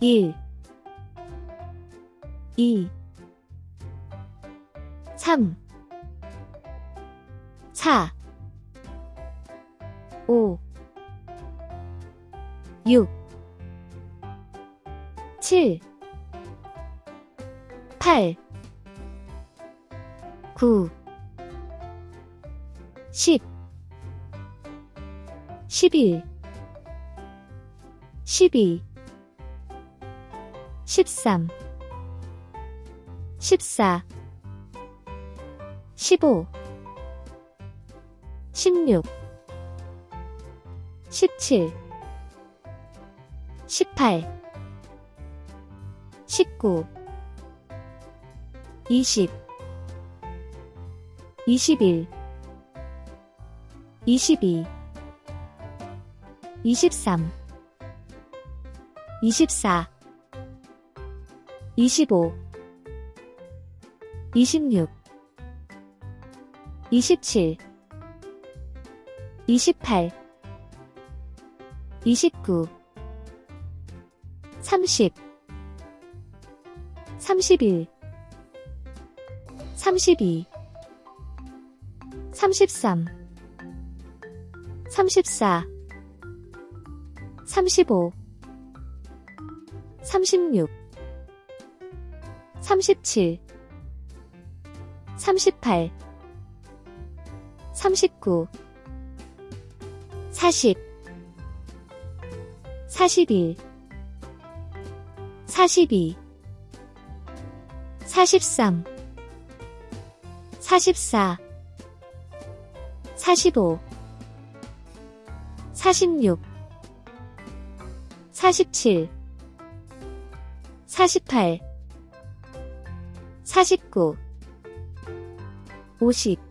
1 2 3 4 5 6 7 8 9 10 11 12 13 14 15 16 17 18 19 20 21 22 23 24 25 26 27 28 29 30 31 32 33 34 35 36 37 38 39 40 41 42 43 44 45 46 47 48 49 50